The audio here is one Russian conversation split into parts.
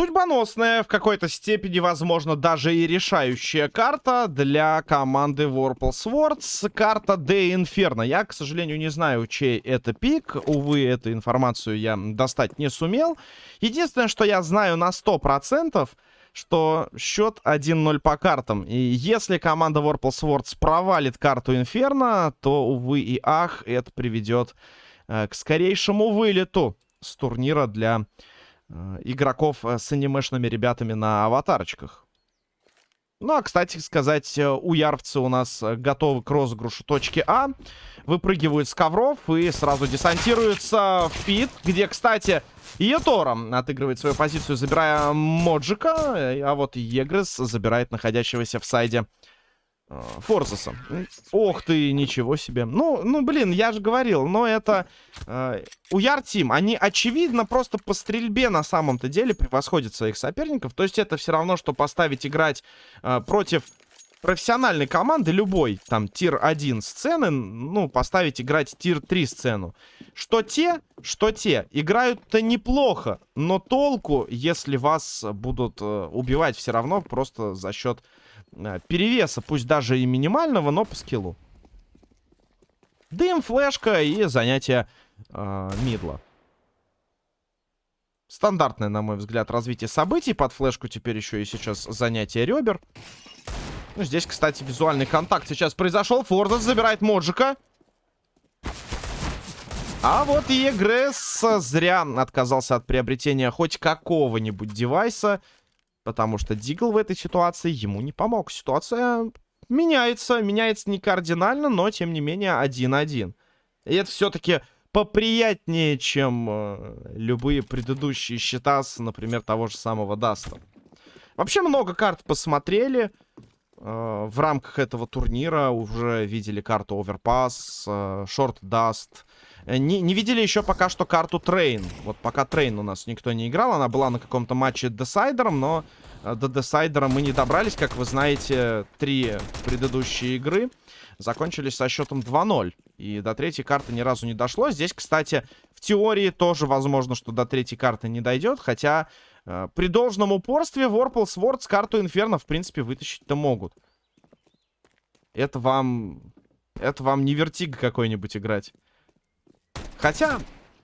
Судьбоносная, в какой-то степени, возможно, даже и решающая карта для команды Warple Swords. Карта De Inferno. Я, к сожалению, не знаю, чей это пик. Увы, эту информацию я достать не сумел. Единственное, что я знаю на 100%, что счет 1-0 по картам. И если команда Warple Swords провалит карту Inferno, то, увы и ах, это приведет э, к скорейшему вылету с турнира для игроков э, с анимешными ребятами на аватарочках. Ну, а, кстати сказать, э, у ярвцы у нас готовы к розыгрышу точки А. Выпрыгивают с ковров и сразу десантируются в пит, где, кстати, Етора отыгрывает свою позицию, забирая Моджика, а вот Егрес забирает находящегося в сайде Э, Форзаса. Ох ты, ничего себе. Ну, ну, блин, я же говорил, но это... Э, Your Team, они, очевидно, просто по стрельбе на самом-то деле превосходят своих соперников. То есть это все равно, что поставить играть э, против профессиональной команды, любой, там, tier-1 сцены, ну, поставить играть tier-3 сцену. Что те, что те, играют-то неплохо, но толку, если вас будут э, убивать все равно просто за счет перевеса, пусть даже и минимального, но по скиллу. Дым, флешка и занятие э, мидла. Стандартное, на мой взгляд, развитие событий. Под флешку теперь еще и сейчас занятие ребер. Ну, здесь, кстати, визуальный контакт сейчас произошел. Фордос забирает Моджика. А вот Егресс зря отказался от приобретения хоть какого-нибудь девайса. Потому что Deagle в этой ситуации ему не помог. Ситуация меняется. Меняется не кардинально, но тем не менее 1-1. И это все-таки поприятнее, чем э, любые предыдущие счета с, например, того же самого Даста. Вообще много карт посмотрели. Э, в рамках этого турнира уже видели карту Overpass, э, Short Dust. Э, не, не видели еще пока что карту Train. Вот пока Train у нас никто не играл. Она была на каком-то матче Десайдером, но э, до Десайдера мы не добрались. Как вы знаете, три предыдущие игры закончились со счетом 2-0. И до третьей карты ни разу не дошло. Здесь, кстати, в теории тоже возможно, что до третьей карты не дойдет. Хотя э, при должном упорстве Warple Swords карту Инферно, в принципе, вытащить-то могут. Это вам... Это вам не вертиг какой-нибудь играть. Хотя,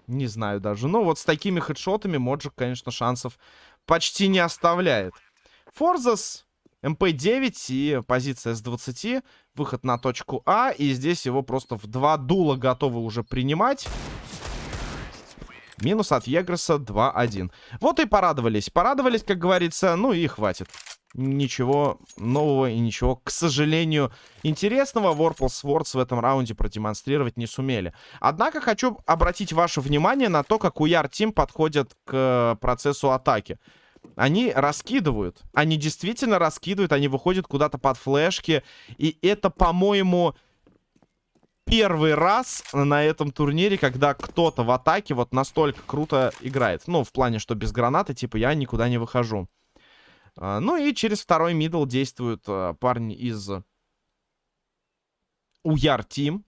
не знаю даже. Но вот с такими хедшотами Моджик, конечно, шансов почти не оставляет. Форзас, МП-9 и позиция с 20. Выход на точку А. И здесь его просто в два дула готовы уже принимать. Минус от Егроса 2-1. Вот и порадовались. Порадовались, как говорится, ну и хватит ничего нового и ничего, к сожалению, интересного Warple Swords в этом раунде продемонстрировать не сумели. Однако хочу обратить ваше внимание на то, как у Яр Тим подходят к процессу атаки. Они раскидывают. Они действительно раскидывают. Они выходят куда-то под флешки. И это, по-моему, первый раз на этом турнире, когда кто-то в атаке вот настолько круто играет. Ну, в плане, что без гранаты, типа, я никуда не выхожу. А, ну и через второй middle действуют а, парни из Your Team.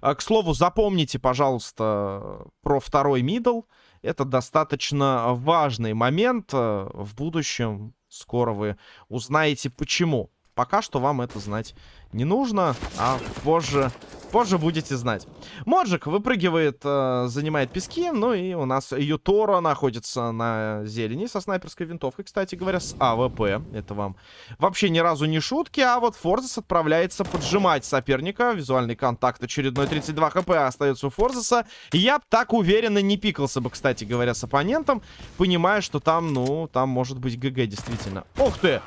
А, к слову, запомните, пожалуйста, про второй middle. Это достаточно важный момент в будущем. Скоро вы узнаете, почему. Пока что вам это знать не нужно, а позже, позже будете знать. Моджик выпрыгивает, э, занимает пески, ну и у нас Ютора находится на зелени со снайперской винтовкой, кстати говоря, с АВП. Это вам вообще ни разу не шутки, а вот Форзас отправляется поджимать соперника. Визуальный контакт очередной 32 хп остается у Форзаса. Я так уверенно не пикался бы, кстати говоря, с оппонентом, понимая, что там, ну, там может быть GG действительно. Ух ты!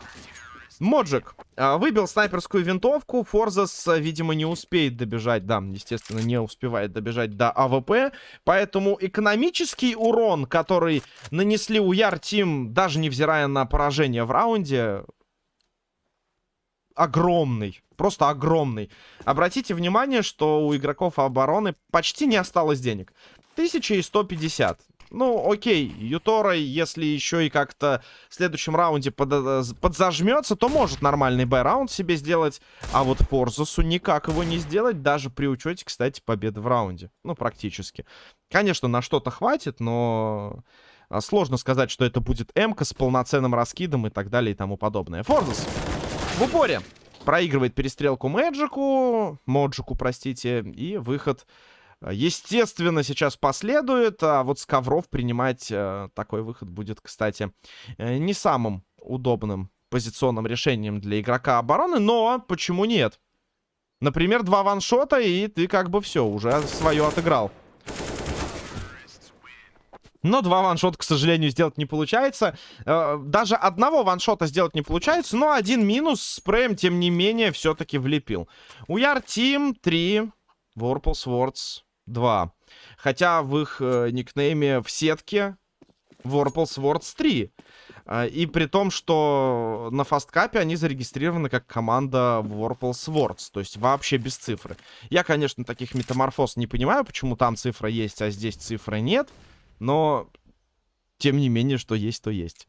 Моджик а, выбил снайперскую винтовку. Форзас, а, видимо, не успеет добежать. Да, естественно, не успевает добежать до АВП. Поэтому экономический урон, который нанесли Your Team, даже невзирая на поражение в раунде, огромный. Просто огромный. Обратите внимание, что у игроков обороны почти не осталось денег. 1150. Ну, окей, Ютора, если еще и как-то в следующем раунде под, э, подзажмется, то может нормальный бай-раунд себе сделать. А вот Форзусу никак его не сделать, даже при учете, кстати, победы в раунде. Ну, практически. Конечно, на что-то хватит, но А, сложно сказать, что это будет м с полноценным раскидом и так далее и тому подобное. Форзас в упоре проигрывает перестрелку Мэджику, Моджику, простите, и выход, э, естественно, сейчас последует, а вот с ковров принимать э, такой выход будет, кстати, э, не самым удобным позиционным решением для игрока обороны, но почему нет? Например, два ваншота, и ты как бы все, уже свое отыграл. Но два ваншота, к сожалению, сделать не получается. Э, даже одного ваншота сделать не получается. Но один минус спреем, тем не менее, все-таки влепил. Уяр Тим 3. Ворпл Свордс 2. Хотя в их э, никнейме в сетке Ворпл Свордс 3. Э, и при том, что на фасткапе они зарегистрированы как команда Warple Swords. То есть вообще без цифры. Я, конечно, таких метаморфоз не понимаю, почему там цифра есть, а здесь цифры нет. Но, тем не менее, что есть, то есть.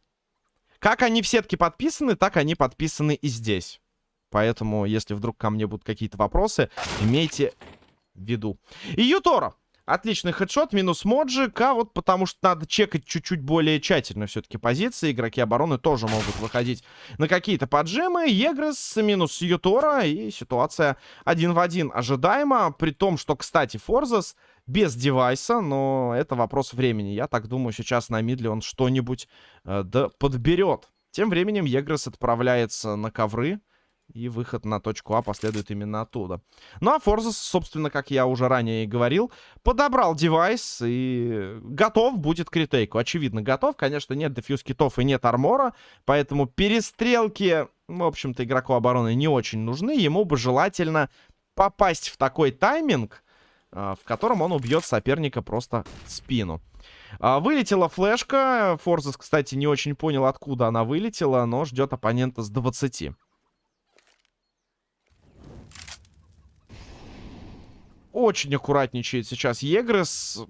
Как они в сетке подписаны, так они подписаны и здесь. Поэтому, если вдруг ко мне будут какие-то вопросы, имейте виду. И Ютора. Отличный хедшот, минус Моджик, а вот потому что надо чекать чуть-чуть более тщательно все-таки позиции. Игроки обороны тоже могут выходить на какие-то поджимы. Егрес минус Ютора, и ситуация один в один ожидаема. При том, что, кстати, Форзас без девайса, но это вопрос времени. Я так думаю, сейчас на мидле он что-нибудь э, да подберет. Тем временем Егрес отправляется на ковры. И выход на точку А последует именно оттуда. Ну а Форзас, собственно, как я уже ранее и говорил, подобрал девайс и готов будет к ретейку. Очевидно, готов. Конечно, нет дефьюз китов и нет армора. Поэтому перестрелки, в общем-то, игроку обороны не очень нужны. Ему бы желательно попасть в такой тайминг, а, в котором он убьет соперника просто в спину. А, вылетела флешка. Форзас, кстати, не очень понял, откуда она вылетела, но ждет оппонента с 20. Очень аккуратничает сейчас Егрес.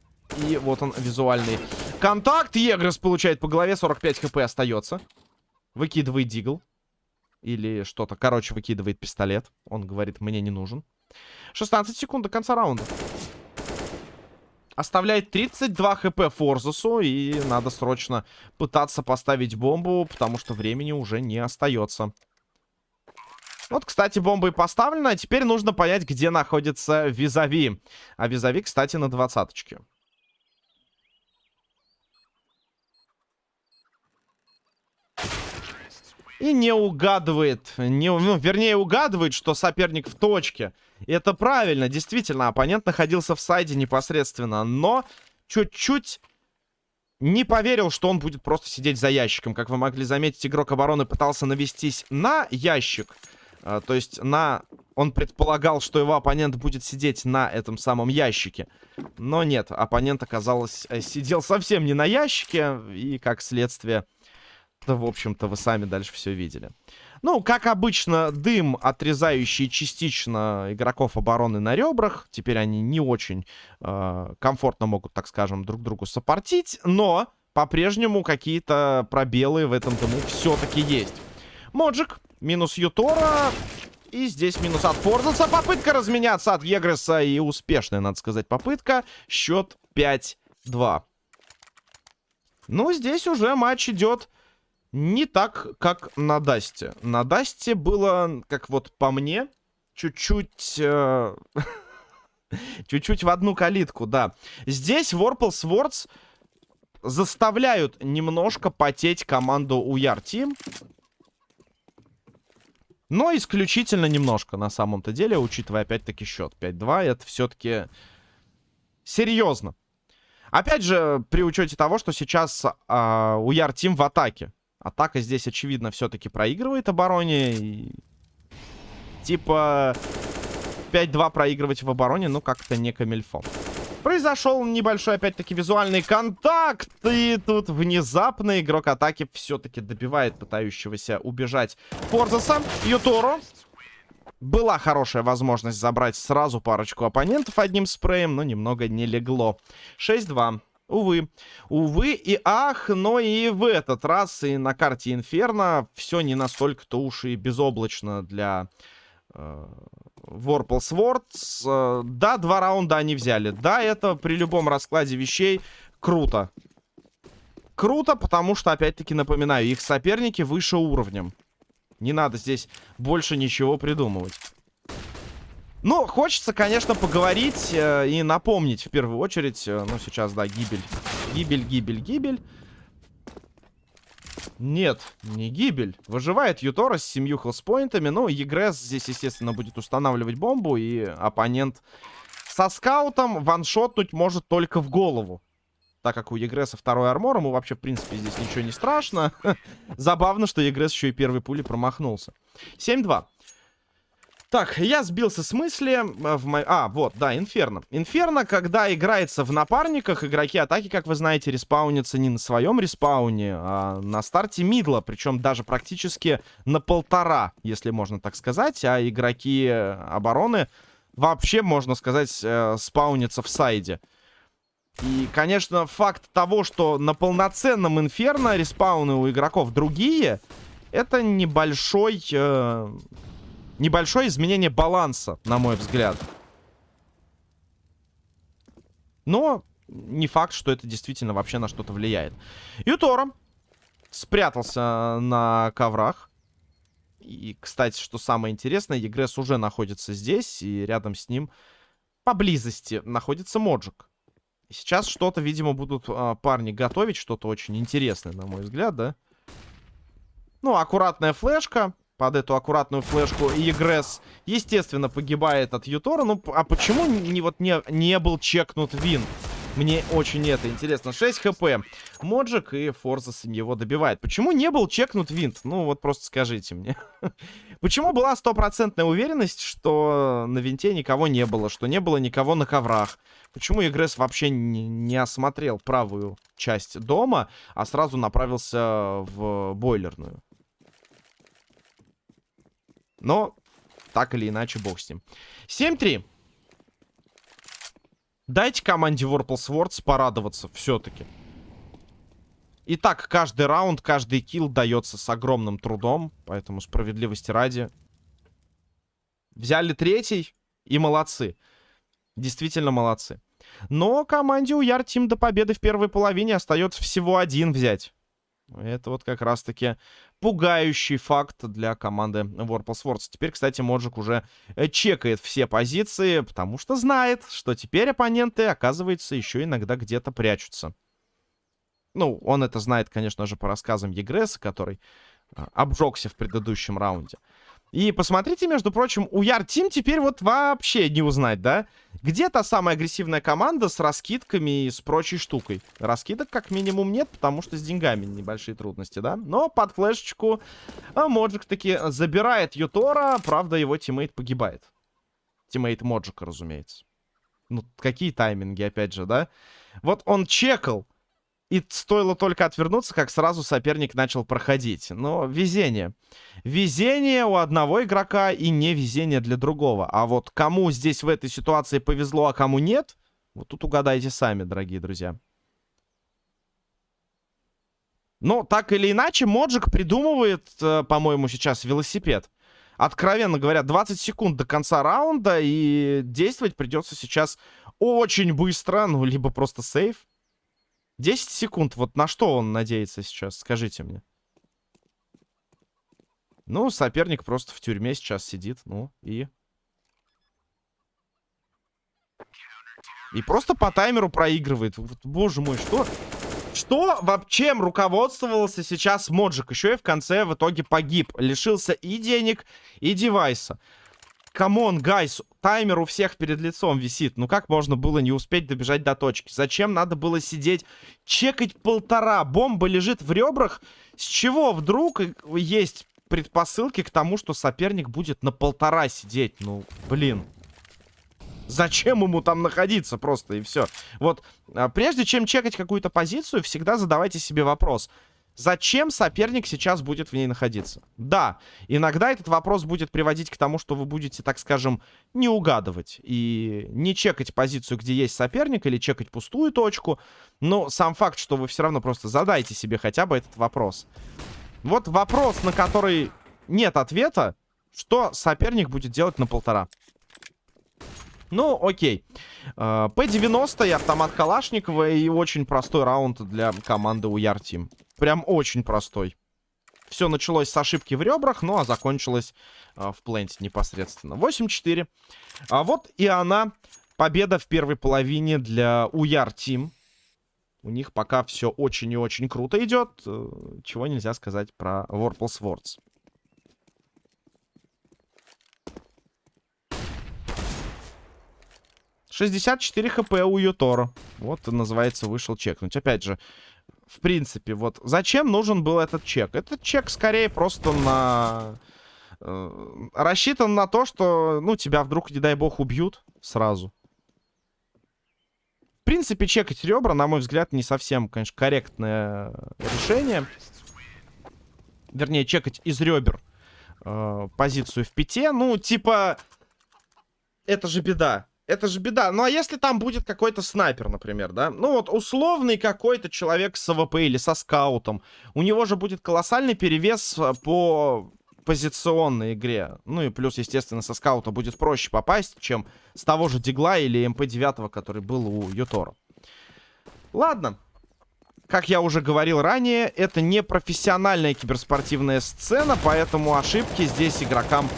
И вот он, визуальный контакт. Егрес получает по голове, 45 хп остается. Выкидывает дигл. Или что-то. Короче, выкидывает пистолет. Он говорит, мне не нужен. 16 секунд до конца раунда. Оставляет 32 хп Форзусу. И надо срочно пытаться поставить бомбу, потому что времени уже не остается. Вот, кстати, бомба и поставлена. А теперь нужно понять, где находится Визави. А Визави, кстати, на двадцаточке. И не угадывает, не, ну, вернее, угадывает, что соперник в точке. И это правильно, действительно, оппонент находился в сайде непосредственно, но чуть-чуть не поверил, что он будет просто сидеть за ящиком. Как вы могли заметить, игрок обороны пытался навестись на ящик. А, то есть на... Он предполагал, что его оппонент будет сидеть на этом самом ящике. Но нет, оппонент, оказалось, э, сидел совсем не на ящике. И, как следствие, да, в общем-то, вы сами дальше все видели. Ну, как обычно, дым, отрезающий частично игроков обороны на ребрах. Теперь они не очень э, комфортно могут, так скажем, друг другу сопортить. Но по-прежнему какие-то пробелы в этом дыму все-таки есть. Моджик Минус Ютора. И здесь минус от Форзенса. Попытка разменяться от Егреса. И успешная, надо сказать, попытка. Счет 5-2. Ну, здесь уже матч идет не так, как на Дасте. На Дасте было, как вот по мне, чуть-чуть... Э, чуть-чуть в одну калитку, да. Здесь Warple Swords заставляют немножко потеть команду Уяр Team. Но исключительно немножко на самом-то деле, учитывая опять-таки счет 5-2. Это все-таки серьезно. Опять же, при учете того, что сейчас э, у Яр Тим в атаке. Атака здесь, очевидно, все-таки проигрывает обороне. И... Типа 5-2 проигрывать в обороне, ну как-то не камельфон. Произошел небольшой, опять-таки, визуальный контакт. И тут внезапно игрок атаки все-таки добивает пытающегося убежать Форзаса. Ютору. Была хорошая возможность забрать сразу парочку оппонентов одним спреем, но немного не легло. 6-2. Увы. Увы и ах, но и в этот раз и на карте Инферно все не настолько-то уж и безоблачно для э, Warple Swords. Э, да, два раунда они взяли. Да, это при любом раскладе вещей круто. круто, потому что, опять-таки, напоминаю, их соперники выше уровнем. Не надо здесь больше ничего придумывать. Ну, хочется, конечно, поговорить э, и напомнить в первую очередь. Э, ну, сейчас, да, гибель. Гибель, гибель, гибель. Нет, не гибель. Выживает Ютора с семью хелспоинтами. Ну, Егрес здесь, естественно, будет устанавливать бомбу. И оппонент со скаутом ваншотнуть может только в голову. Так как у Егреса второй армор, ему вообще, в принципе, здесь ничего не страшно. Забавно, что Егрес еще и первой пули промахнулся. 7-2. Так, я сбился с мысли. Э, в мо... А, вот, да, Инферно. Инферно, когда играется в напарниках, игроки атаки, как вы знаете, респаунятся не на своем респауне, а на старте мидла. Причем даже практически на полтора, если можно так сказать. А игроки обороны вообще, можно сказать, э, спаунятся в сайде. И, конечно, факт того, что на полноценном Инферно респауны у игроков другие, это небольшой... Э небольшое изменение баланса, на мой взгляд. Но не факт, что это действительно вообще на что-то влияет. Ютора спрятался на коврах. И, кстати, что самое интересное, Егрес уже находится здесь, и рядом с ним поблизости находится Моджик. Сейчас что-то, видимо, будут а, парни готовить, что-то очень интересное, на мой взгляд, да? Ну, аккуратная флешка под эту аккуратную флешку. И Егресс, естественно, погибает от Ютора. Ну, а почему не, вот не, не был чекнут Вин? Мне очень это интересно. 6 хп. Моджик и Форзас его добивает. Почему не был чекнут винт? Ну, вот просто скажите мне. Почему была стопроцентная уверенность, что на винте никого не было, что не было никого на коврах? Почему Игресс вообще не, не осмотрел правую часть дома, а сразу направился в бойлерную? Но, так или иначе, бог с ним. 7-3. Дайте команде Warple Swords порадоваться все-таки. Итак, каждый раунд, каждый килл дается с огромным трудом. Поэтому справедливости ради. Взяли третий и молодцы. Действительно молодцы. Но команде у Яр Тим до победы в первой половине остается всего один взять. Это вот как раз-таки пугающий факт для команды Warple Swords. Теперь, кстати, Моджик уже э, чекает все позиции, потому что знает, что теперь оппоненты, оказывается, еще иногда где-то прячутся. Ну, он это знает, конечно же, по рассказам Егреса, который а, обжегся в предыдущем раунде. И посмотрите, между прочим, Your Team теперь вот вообще не узнать, да? Где та самая агрессивная команда с раскидками и с прочей штукой? Раскидок как минимум нет, потому что с деньгами небольшие трудности, да? Но под флешечку а, Моджик таки забирает Ютора, правда его teammate погибает. Teammate Моджика, разумеется. Ну, какие тайминги, опять же, да? Вот он чекал и стоило только отвернуться, как сразу соперник начал проходить. Но везение. Везение у одного игрока и не везение для другого. А вот кому здесь в этой ситуации повезло, а кому нет, вот тут угадайте сами, дорогие друзья. Но так или иначе, Моджик придумывает, э, по-моему, сейчас велосипед. Откровенно говоря, 20 секунд до конца раунда, и действовать придется сейчас очень быстро, ну, либо просто сейф. 10 секунд. Вот на что он надеется сейчас? Скажите мне. Ну, соперник просто в тюрьме сейчас сидит. Ну, и... И просто по таймеру проигрывает. Вот, боже мой, что... Что вообще руководствовался сейчас Моджик? Еще и в конце в итоге погиб. Лишился и денег, и девайса. Come on, guys, таймер у всех перед лицом висит. Ну как можно было не успеть добежать до точки? Зачем надо было сидеть, чекать полтора? Бомба лежит в ребрах. С чего вдруг есть предпосылки к тому, что соперник будет на полтора сидеть? Ну, блин. Зачем ему там находиться просто и все? Вот, а, прежде чем чекать какую-то позицию, всегда задавайте себе вопрос. Зачем соперник сейчас будет в ней находиться? Да, иногда этот вопрос будет приводить к тому, что вы будете, так скажем, не угадывать и не чекать позицию, где есть соперник, или чекать пустую точку. Но сам факт, что вы все равно просто задайте себе хотя бы этот вопрос. Вот вопрос, на который нет ответа, что соперник будет делать на полтора. Ну, окей. А, П-90 и автомат Калашникова. И очень простой раунд для команды Уяр Тим. Прям очень простой. Все началось с ошибки в ребрах, ну а закончилось э, в пленте непосредственно. 8-4. А вот и она. Победа в первой половине для Уяр Тим. У них пока все очень и очень круто идет, э, чего нельзя сказать про Warples Words. 64 хп у Ютора. Вот, называется, вышел чекнуть. Опять же, в принципе, вот зачем нужен был этот чек? Этот чек скорее просто на... Э, рассчитан на то, что, ну, тебя вдруг, не дай бог, убьют сразу. В принципе, чекать ребра, на мой взгляд, не совсем, конечно, корректное решение. Вернее, чекать из ребер э, позицию в пите. Ну, типа, это же беда. Это же беда. Ну, а если там будет какой-то снайпер, например, да? Ну, вот условный какой-то человек с AWP или со скаутом. У него же будет колоссальный перевес э, по позиционной игре. Ну и плюс, естественно, со скаута будет проще попасть, чем с того же Дигла или MP9, который был у Ютора. Ладно. Как я уже говорил ранее, это не профессиональная киберспортивная сцена, поэтому ошибки здесь игрокам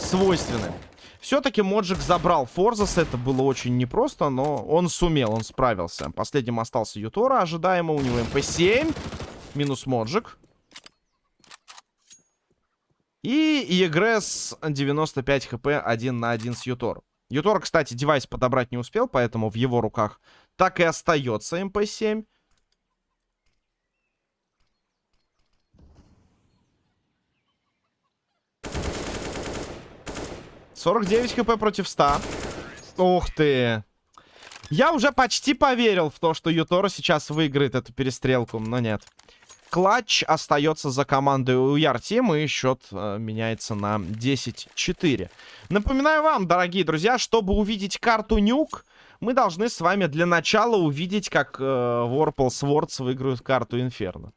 свойственны. Все-таки Моджик забрал Форзас. Это было очень непросто, но он сумел, он справился. Последним остался Ютора. Ожидаемо у него MP7. Минус Моджик. И Егресс 95 хп 1 на 1 с Ютор. Ютор, кстати, девайс подобрать не успел, поэтому в его руках так и остается MP7. 49 хп против 100. Ух ты. Я уже почти поверил в то, что Ютора сейчас выиграет эту перестрелку, но нет. Клатч остается за командой Уяр Тим, и счет э, меняется на 10-4. Напоминаю вам, дорогие друзья, чтобы увидеть карту Нюк, мы должны с вами для начала увидеть, как э, Warple Swords выиграют карту Инферно.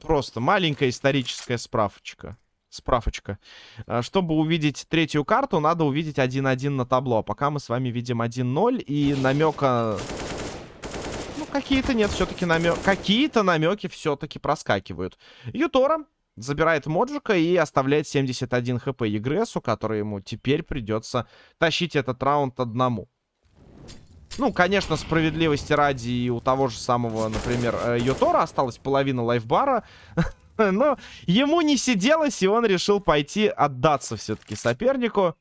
Просто маленькая историческая справочка справочка. А, чтобы увидеть третью карту, надо увидеть 1-1 на табло. А пока мы с вами видим 1-0 и намека... Ну, какие-то нет, все-таки намек... Какие-то намеки все-таки проскакивают. Ютора забирает Моджика и оставляет 71 хп Егресу, который ему теперь придется тащить этот раунд одному. Ну, конечно, справедливости ради и у того же самого, например, э, Йотора осталась половина лайфбара. Но ему не сиделось, и он решил пойти отдаться все-таки сопернику.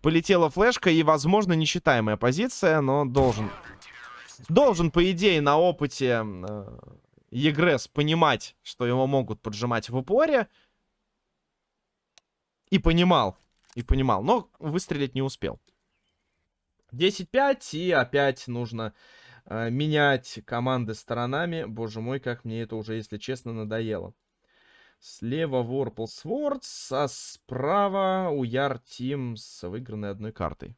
Полетела флешка, и, возможно, несчитаемая позиция, но должен... Должен, по идее, на опыте э, Егрес понимать, что его могут поджимать в упоре. И понимал. И понимал, но выстрелить не успел. 10-5, и опять нужно менять команды сторонами. Боже мой, как мне это уже, если честно, надоело. Слева Ворпл Свордс, а справа Уяр Тим с выигранной одной картой.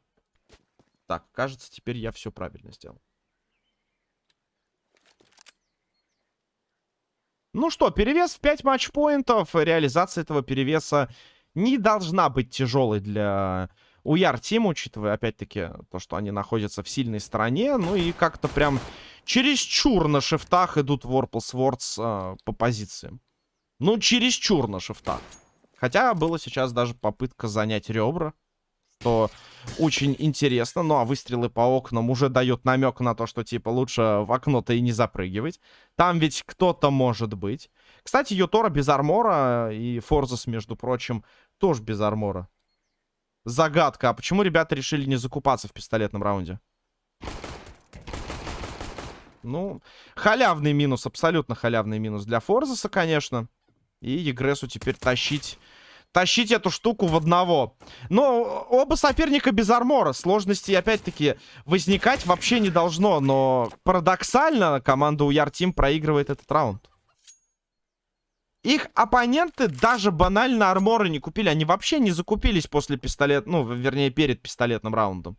Так, кажется, теперь я все правильно сделал. Ну что, перевес в 5 матчпоинтов. Реализация этого перевеса не должна быть тяжелой для Уяр Тим, учитывая, опять-таки, то, что они находятся в сильной стороне. Ну и как-то прям чересчур на шифтах идут Ворпл Свордс э, по позициям. Ну, чересчур на шифтах. Хотя было сейчас даже попытка занять ребра. Что очень интересно. Ну, а выстрелы по окнам уже дают намек на то, что, типа, лучше в окно-то и не запрыгивать. Там ведь кто-то может быть. Кстати, Ютора без армора и Форзас, между прочим, тоже без армора. Загадка. А почему ребята решили не закупаться в пистолетном раунде? Ну, халявный минус, абсолютно халявный минус для Форзаса, конечно. И Егресу теперь тащить... Тащить эту штуку в одного. Но оба соперника без армора. Сложности, опять-таки, возникать вообще не должно. Но парадоксально команда Уяр Тим проигрывает этот раунд. Их оппоненты даже банально арморы не купили. Они вообще не закупились после пистолет... Ну, вернее, перед пистолетным раундом.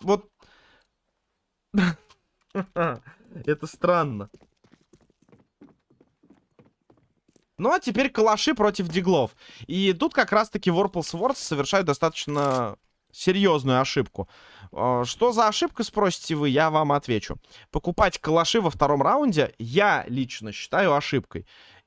Вот... Это странно. Ну, а теперь калаши против диглов. И тут как раз-таки Warple Swords совершают достаточно Серьезную ошибку. Э, что за ошибка, спросите вы, я вам отвечу. Покупать калаши во втором раунде я лично считаю ошибкой.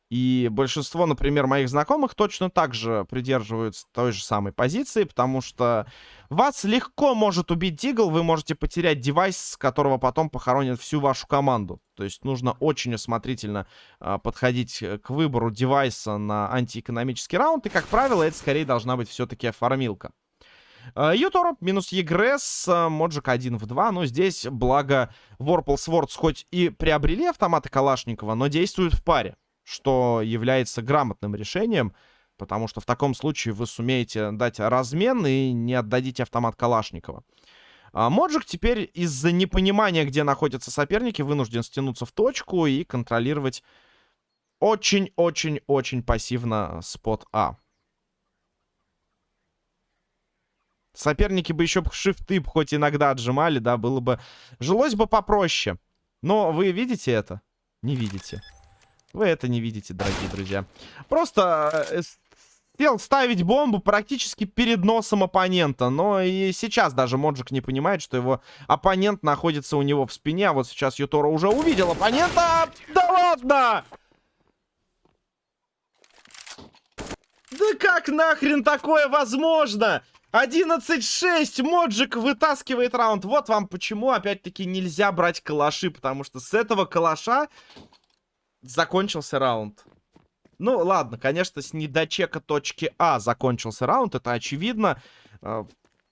И большинство, например, моих знакомых точно так же придерживаются той же самой позиции, потому что вас легко может убить Дигл, вы можете потерять девайс, с которого потом похоронят всю вашу команду. То есть нужно очень осмотрительно э, подходить к выбору девайса на антиэкономический раунд, и, как правило, это скорее должна быть все-таки фармилка. Uh, Ютора минус Егресс, uh, Моджик 1 в 2. Но здесь, благо, Ворпл Свордс хоть и приобрели автоматы Калашникова, но действуют в паре что является грамотным решением, потому что в таком случае вы сумеете дать размен и не отдадите автомат Калашникова. А Моджик теперь из-за непонимания, где находятся соперники, вынужден стянуться в точку и контролировать очень-очень-очень пассивно спот А. Соперники бы еще шифты хоть иногда отжимали, да, было бы... Жилось бы попроще. Но вы видите это? Не видите. Вы это не видите, дорогие друзья. Просто э, сел ставить бомбу практически перед носом оппонента. Но и сейчас даже Моджик не понимает, что его оппонент находится у него в спине. А вот сейчас Ютора уже увидел оппонента. Да ладно! Да как нахрен такое возможно? 11-6, Моджик вытаскивает раунд. Вот вам почему, опять-таки, нельзя брать калаши, потому что с этого калаша закончился раунд. Ну, ладно, конечно, с недочека точки А закончился раунд, это очевидно. А,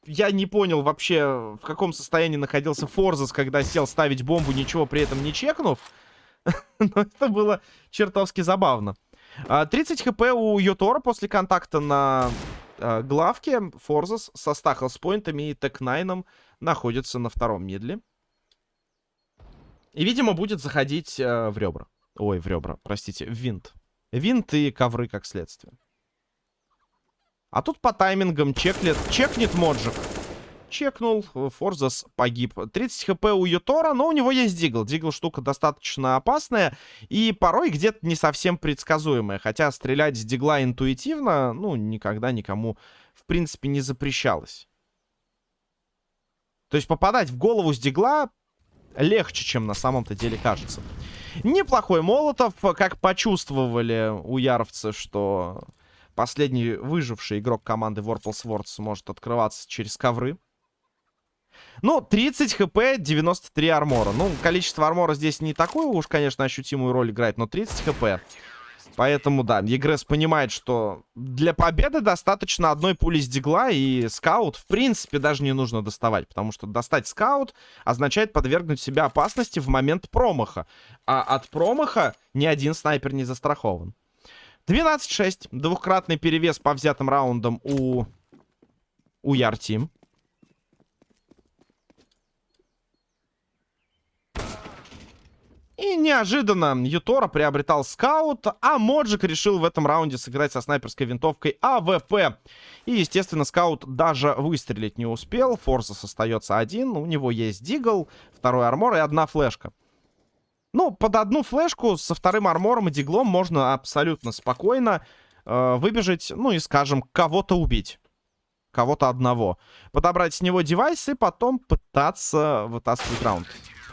я не понял вообще, в каком состоянии находился Форзас, когда сел ставить бомбу, ничего при этом не чекнув. Но это было чертовски забавно. 30 а, хп у Йотора после контакта на а, главке. Форзас со стахлс-поинтами и тек-9 находится на втором медле. И, видимо, будет заходить э, в ребра. Ой, в ребра, простите, в винт. Винт и ковры как следствие. А тут по таймингам чеклет, чекнет Моджик. Чекнул, Форзас погиб. 30 хп у Ютора, но у него есть Дигл. Дигл штука достаточно опасная и порой где-то не совсем предсказуемая. Хотя стрелять с Дигла интуитивно, ну, никогда никому, в принципе, не запрещалось. То есть попадать в голову с Дигла легче, чем на самом-то деле кажется. Неплохой Молотов. Как почувствовали у яровцы, что последний выживший игрок команды Warple Swords может открываться через ковры. Ну, 30 хп, 93 армора. Ну, количество армора здесь не такую уж, конечно, ощутимую роль играет, но 30 хп. Поэтому, да, Егрес понимает, что для победы достаточно одной пули с дигла, и скаут, в принципе, даже не нужно доставать, потому что достать скаут означает подвергнуть себя опасности в момент промаха. А от промаха ни один снайпер не застрахован. 12-6. Двухкратный перевес по взятым раундам у... у Яртим. И неожиданно Ютора приобретал скаут, а Моджик решил в этом раунде сыграть со снайперской винтовкой AWP. И, естественно, скаут даже выстрелить не успел. Форсас остается один, у него есть дигл, второй армор и одна флешка. Ну, под одну флешку со вторым армором и диглом можно абсолютно спокойно э, выбежать, ну и, скажем, кого-то убить. Кого-то одного. Подобрать с него девайс и потом пытаться вытаскивать раунд.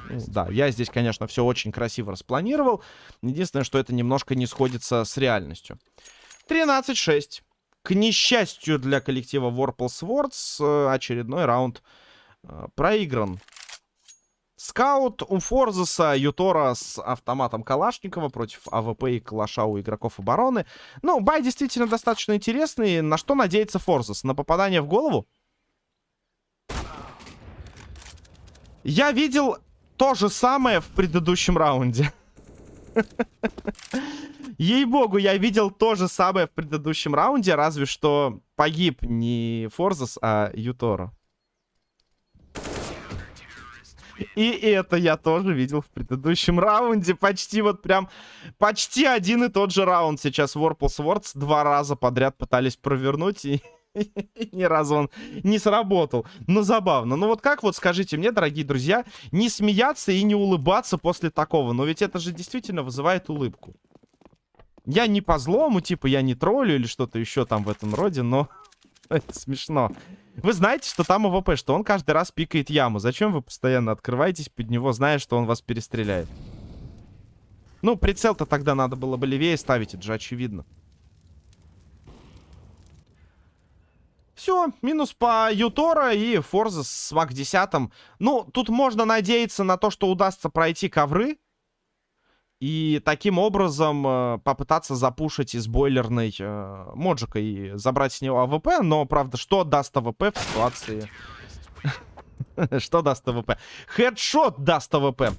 Ну, да, я здесь, конечно, все очень красиво распланировал. Единственное, что это немножко не сходится с реальностью. 13-6. К несчастью для коллектива Warple Swords, э, очередной раунд э, проигран. Скаут у Форзеса, Ютора с автоматом Калашникова против AWP и Калаша у игроков обороны. Ну, бай действительно достаточно интересный. На что надеется Форзес? На попадание в голову? Я видел то же самое в предыдущем раунде. Ей-богу, я видел то же самое в предыдущем раунде, разве что погиб не Форзас, а Ютора. И это я тоже видел в предыдущем раунде. Почти вот прям... Почти один и тот же раунд сейчас Warple Swords два раза подряд пытались провернуть. И Ни разу он не сработал. Ну, забавно. Ну, вот как вот, скажите мне, дорогие друзья, не смеяться и не улыбаться после такого? Но ведь это же действительно вызывает улыбку. Я не по злому, типа, я не троллю или что-то еще там в этом роде, но это смешно. Вы знаете, что там AWP, что он каждый раз пикает яму. Зачем вы постоянно открываетесь под него, зная, что он вас перестреляет? Ну, прицел-то тогда надо было бы левее ставить, это же очевидно. Все, минус по Ютора и Форза с MAC-10. Ну, тут можно надеяться на то, что удастся пройти ковры. И таким образом э, попытаться запушить из бойлерной э, моджика и забрать с него AWP. Но, правда, что даст AWP в ситуации... Что даст AWP? Хедшот даст АВП.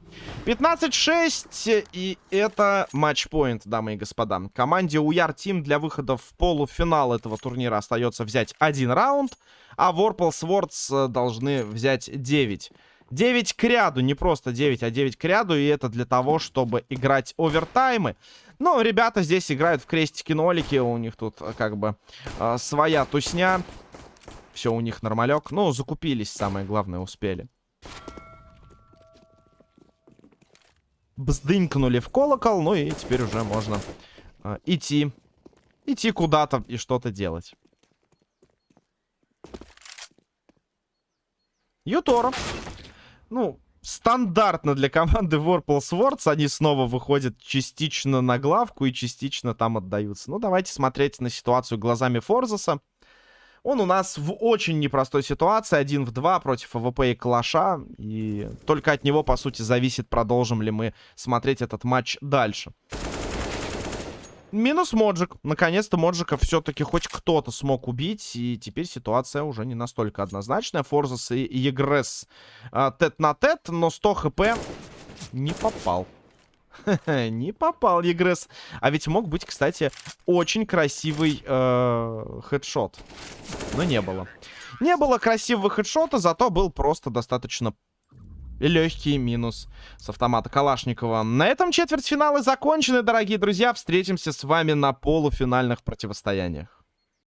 15-6, и это матчпоинт, дамы и господа. Команде Уяр Тим для выхода в полуфинал этого турнира остается взять один раунд, а Ворпл Свордс должны взять 9. 9 к ряду, не просто 9, а 9 к ряду, и это для того, чтобы играть овертаймы. Ну, ребята здесь играют в крестики-нолики, у них тут э, как бы э, своя тусня. Все у них нормалек. Ну, закупились, самое главное, успели. Бздынькнули в колокол, ну и теперь уже можно э, идти. Идти куда-то и что-то делать. Ютора. Ну, стандартно для команды Warple Swords. Они снова выходят частично на главку и частично там отдаются. Ну, давайте смотреть на ситуацию глазами Форзаса. Он у нас в очень непростой ситуации. Один в два против AWP и Калаша. И только от него, по сути, зависит, продолжим ли мы смотреть этот матч дальше. Минус Моджик. Наконец-то Моджика все-таки хоть кто-то смог убить. И теперь ситуация уже не настолько однозначная. Форзас и Егресс тет на тет, но 100 хп не попал. Не попал Егресс. А ведь мог быть, кстати, очень красивый э, хедшот. Но не было. Не было красивого хедшота, зато был просто достаточно легкий минус с автомата Калашникова. На этом четвертьфиналы закончены, дорогие друзья. Встретимся с вами на полуфинальных противостояниях.